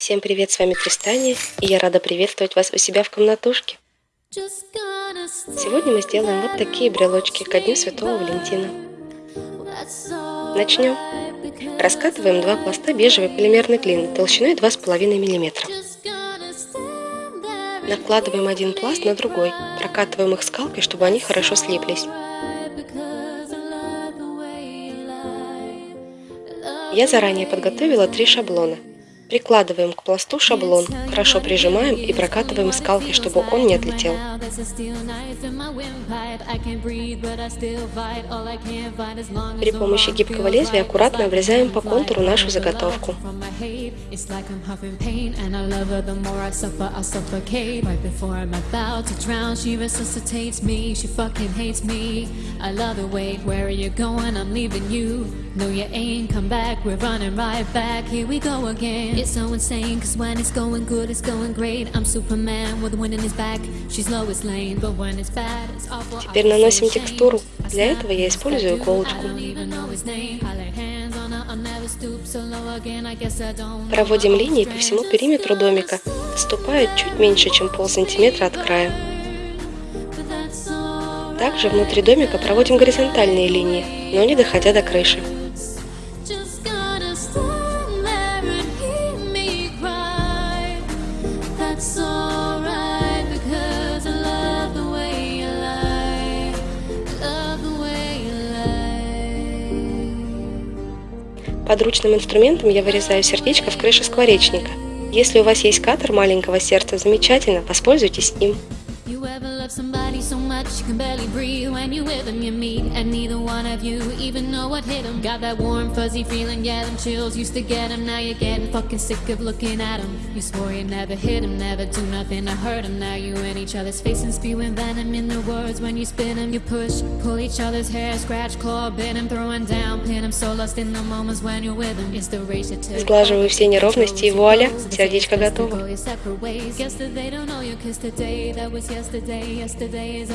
Всем привет, с вами Тристания, и я рада приветствовать вас у себя в комнатушке. Сегодня мы сделаем вот такие брелочки ко Дню Святого Валентина. Начнем. Раскатываем два пласта бежевой полимерной глины толщиной 2,5 мм. Накладываем один пласт на другой, прокатываем их скалкой, чтобы они хорошо слиплись. Я заранее подготовила три шаблона. Прикладываем к пласту шаблон, хорошо прижимаем и прокатываем скалкой, чтобы он не отлетел. При помощи гибкого лезвия аккуратно обрезаем по контуру нашу заготовку. I love the way, where are you going? I'm leaving you. No, you ain't come back, we're running right back. Here we go again. It's so insane, cause when it's going good, it's going great. I'm Superman with the wind in his back. She's Lois Lane, Теперь наносим текстуру. Для этого я использую иголочку. Проводим линии по всему периметру домика. Ступает чуть меньше, чем полсантиметра от края. Также внутри домика проводим горизонтальные линии, но не доходя до крыши. Подручным инструментом я вырезаю сердечко в крыше скворечника. Если у вас есть катер маленького сердца, замечательно, воспользуйтесь им. somebody so much you can barely breathe when you with them you meet and neither one of you even know what hit them got that warm fuzzy feeling yeah them chills used to get them now you're getting fucking sick of looking at them you swore you never hit them never do nothing to hurt them now you in each other's face and spewing venom in their words when you spin them you push pull each other's hair scratch claw bend them throwing down pin them so lost in the moments when you're with them it's the race to Сглаживаю все неровности и вуаля, сердечко готово.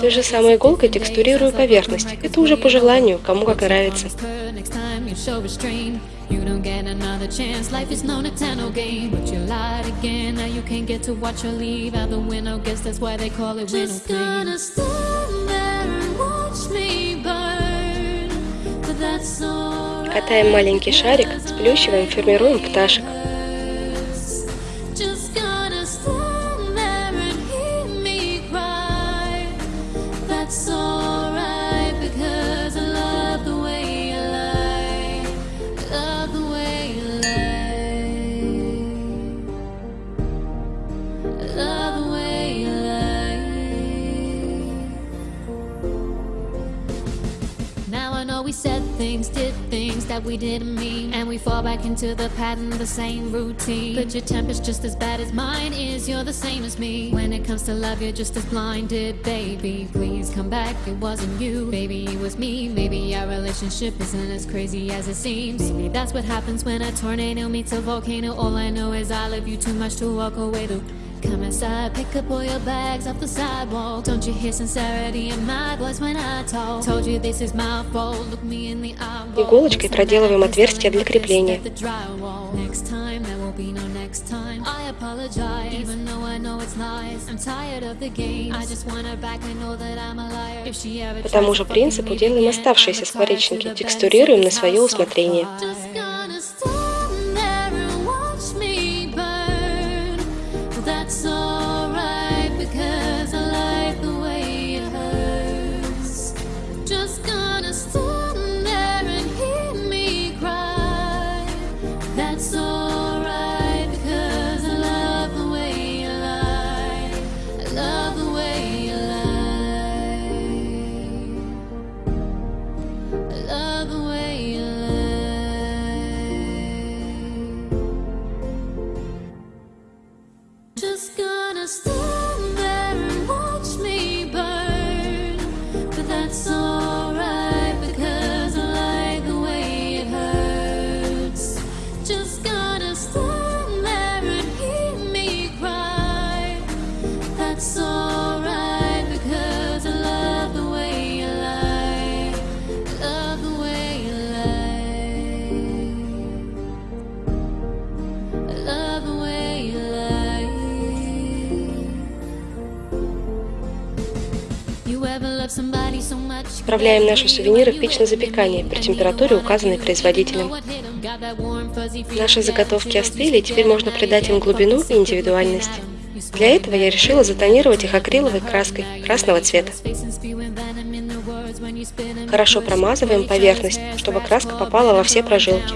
Той Же самой иголкой текстурирую поверхность. Это уже по желанию, кому как нравится. You don't get another chance, life is no Nintendo game But you lied again, now you can't get to watch or leave out the window Guess that's why they call it window Just gonna stand there and watch me burn But that's alright Катаем маленький шарик, сплющиваем, формируем пташек we said things, did things that we didn't mean. And we fall back into the pattern, the same routine. But your temper's just as bad as mine is You're the same as me. When it comes to love, you're just as blinded, baby. Please come back, it wasn't you. Baby, it was me. Maybe our relationship isn't as crazy as it seems. Maybe that's what happens when a tornado meets a volcano. All I know is I love you too much to walk away though Come inside, pick up all your bags off the sidewalk Don't you hear sincerity in my voice when I talk Told you this is my fault, look me in the eye Иголочкой проделываем отверстие для крепления. По тому же принципу делаем оставшиеся скворечники, текстурируем на свое усмотрение. Вправляем наши сувениры в печь на запекание при температуре, указанной производителем. Наши заготовки остыли, и теперь можно придать им глубину и индивидуальность. Для этого я решила затонировать их акриловой краской красного цвета. Хорошо промазываем поверхность, чтобы краска попала во все прожилки.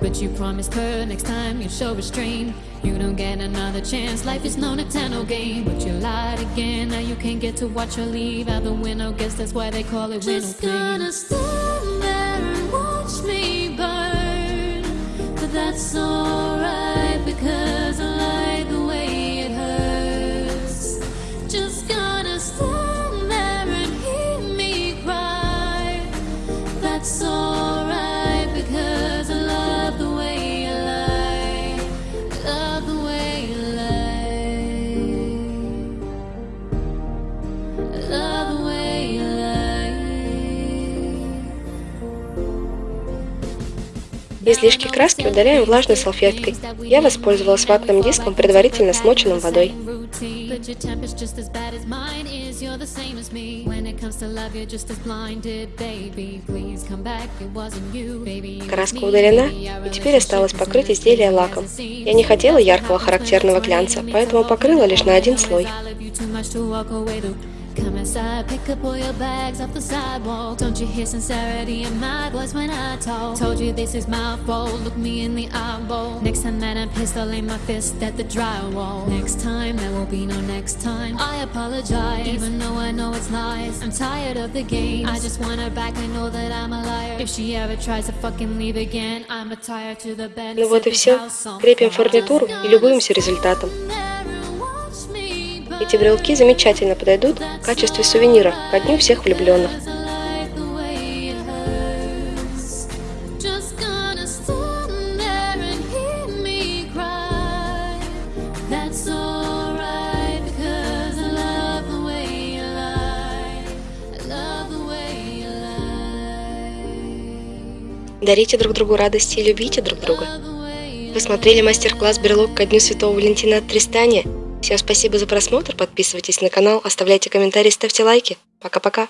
But you promised her next time you'd show restraint You don't get another chance, life is no Nintendo game But you lied again, now you can't get to watch her leave out the window Guess that's why they call it window Just gonna stand so Излишки краски удаляем влажной салфеткой. Я воспользовалась ватным диском, предварительно смоченным водой. Краска удалена, и теперь осталось покрыть изделие лаком. Я не хотела яркого характерного глянца, поэтому покрыла лишь на один слой. Come inside, pick up all your bags off the sidewalk Don't you hear sincerity in my voice when I talk Told you this is my fault, look me in the eyeball Next time that I'm pissed, I'll aim my fist at the drywall Next time, there will be no next time I apologize, even though I know it's lies I'm tired of the games, I just want her back I know that I'm a liar If she ever tries to fucking leave again I'm a tire to the bed Ну вот и все. Крепим фурнитуру и любуемся результатом. Эти брелки замечательно подойдут в качестве сувенира ко дню всех влюбленных. Дарите друг другу радости и любите друг друга. Вы смотрели мастер-класс «Брелок ко дню Святого Валентина от Тристания»? Всем спасибо за просмотр, подписывайтесь на канал, оставляйте комментарии, ставьте лайки. Пока-пока.